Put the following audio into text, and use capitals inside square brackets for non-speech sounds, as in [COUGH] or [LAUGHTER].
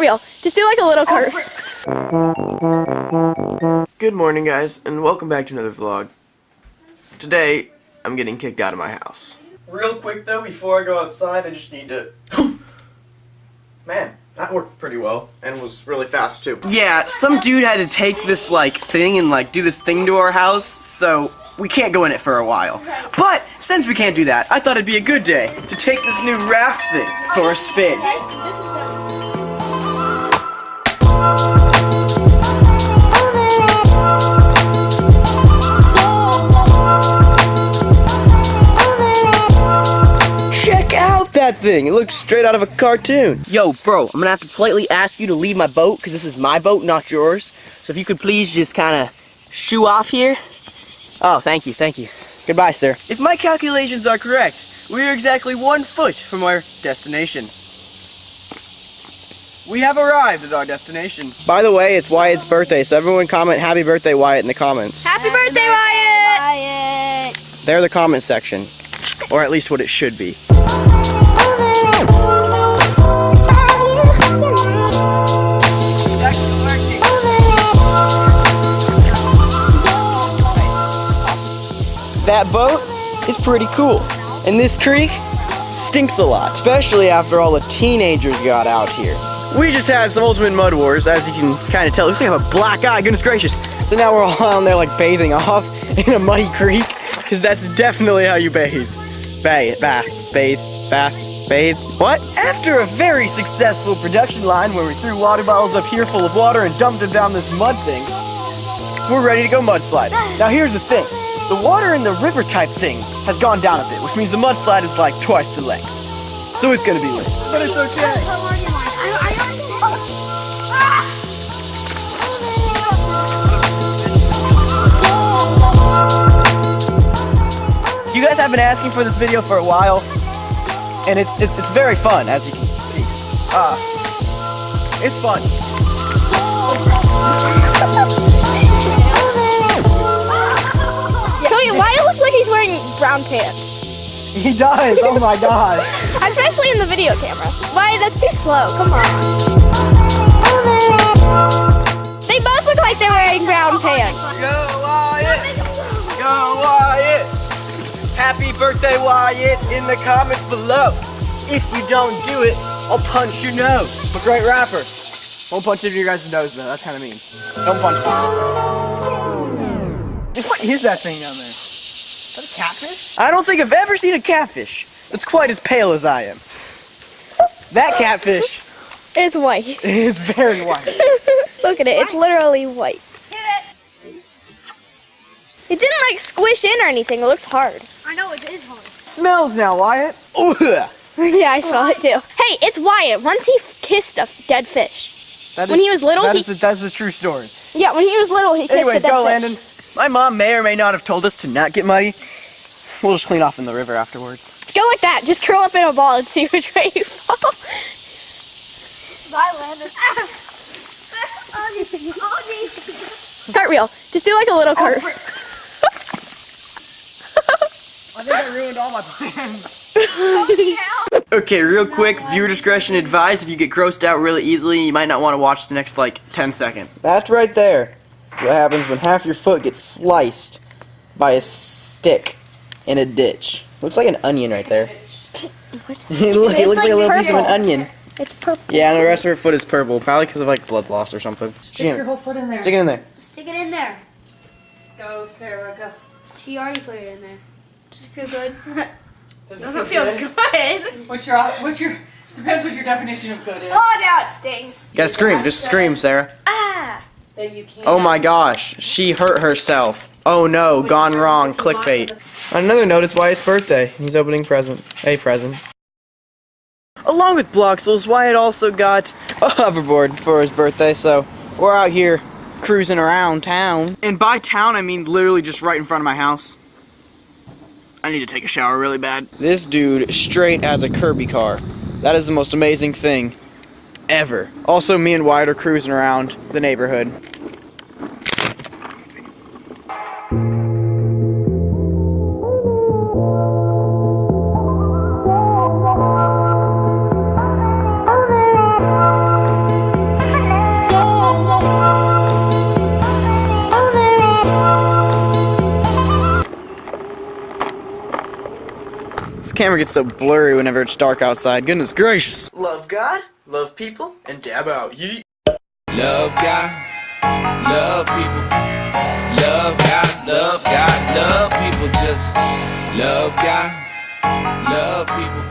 Cartwheel. Just do like a little cart. Good morning, guys, and welcome back to another vlog. Today, I'm getting kicked out of my house. Real quick, though, before I go outside, I just need to... [GASPS] Man, that worked pretty well, and was really fast, too. Yeah, some dude had to take this, like, thing and, like, do this thing to our house, so we can't go in it for a while. But, since we can't do that, I thought it'd be a good day to take this new raft thing for a spin. Out that thing! It looks straight out of a cartoon. Yo, bro, I'm gonna have to politely ask you to leave my boat, because this is my boat, not yours. So if you could please just kind of shoo off here. Oh, thank you, thank you. Goodbye, sir. If my calculations are correct, we are exactly one foot from our destination. We have arrived at our destination. By the way, it's Wyatt's birthday, so everyone comment happy birthday, Wyatt, in the comments. Happy birthday, Wyatt! They're the comment section. Or at least what it should be. That boat is pretty cool. And this creek stinks a lot, especially after all the teenagers got out here. We just had some ultimate mud wars, as you can kind of tell. Looks like I have a black eye, goodness gracious. So now we're all on there like bathing off [LAUGHS] in a muddy creek, because that's definitely how you bathe. Bathe, bath, bathe, bath, bathe. What? After a very successful production line where we threw water bottles up here full of water and dumped them down this mud thing, we're ready to go mudslide. Now here's the thing. The water in the river type thing has gone down a bit, which means the mudslide is like twice the length. So it's gonna be lit. But it's okay. You guys have been asking for this video for a while, and it's it's, it's very fun, as you can see. Uh, it's fun. [LAUGHS] brown pants. He does. Oh my god. [LAUGHS] Especially in the video camera. Wyatt, that's too slow. Come on. They both look like they're wearing brown pants. Go Wyatt! Go Wyatt! Happy birthday, Wyatt, in the comments below. If you don't do it, I'll punch your nose. A great rapper. Won't punch into your guys' nose though, that's kind of mean. Don't punch me. What is that thing down there? Is that a catfish? I don't think I've ever seen a catfish that's quite as pale as I am. That catfish is white. It [LAUGHS] is very white. [LAUGHS] Look at it. It's literally white. It It didn't like squish in or anything. It looks hard. I know it is hard. Smells now, Wyatt. Ugh. [LAUGHS] yeah, I saw it too. Hey, it's Wyatt. Once he kissed a dead fish. That When he was little, that he- is a, that's a true story. Yeah, when he was little, he kissed Anyways, a dead fish. Anyway, go, fish. Landon. My mom may or may not have told us to not get muddy. We'll just clean off in the river afterwards. Let's Go like that. Just curl up in a ball and see which way you fall. Bye, Landon. Augie, Augie. Cartwheel. Just do like a little cart. Oh, [LAUGHS] I think I ruined all my plans. [LAUGHS] Okay, real quick, viewer discretion advised. If you get grossed out really easily, you might not want to watch the next, like, 10 seconds. That's right there. What happens when half your foot gets sliced by a stick in a ditch. Looks like an onion right there. Look, [LAUGHS] it looks like, like a little piece of an onion. It's purple. Yeah, and the rest of her foot is purple, probably because of like blood loss or something. Stick your whole foot in there. Stick it in there. Stick it in there. Go, Sarah, go. She already put it in there. Does it feel good? [LAUGHS] Does Doesn't feel good. What's your, what's your, depends what your definition of good is. Oh, now it stings. You gotta scream, just scream, Sarah. Ah. That you can't. Oh my gosh, she hurt herself. Oh no, gone wrong, clickbait. On another note, it's Wyatt's birthday. He's opening present. A present. Along with Bloxels, Wyatt also got a hoverboard for his birthday, so we're out here cruising around town. And by town, I mean literally just right in front of my house. I need to take a shower really bad. This dude straight as a Kirby car. That is the most amazing thing ever. Also, me and Wyatt are cruising around the neighborhood. This camera gets so blurry whenever it's dark outside. Goodness gracious. Love God, love people, and dab out. Yeet. Love God, love people. Love God, love God, love people. Just love God, love people.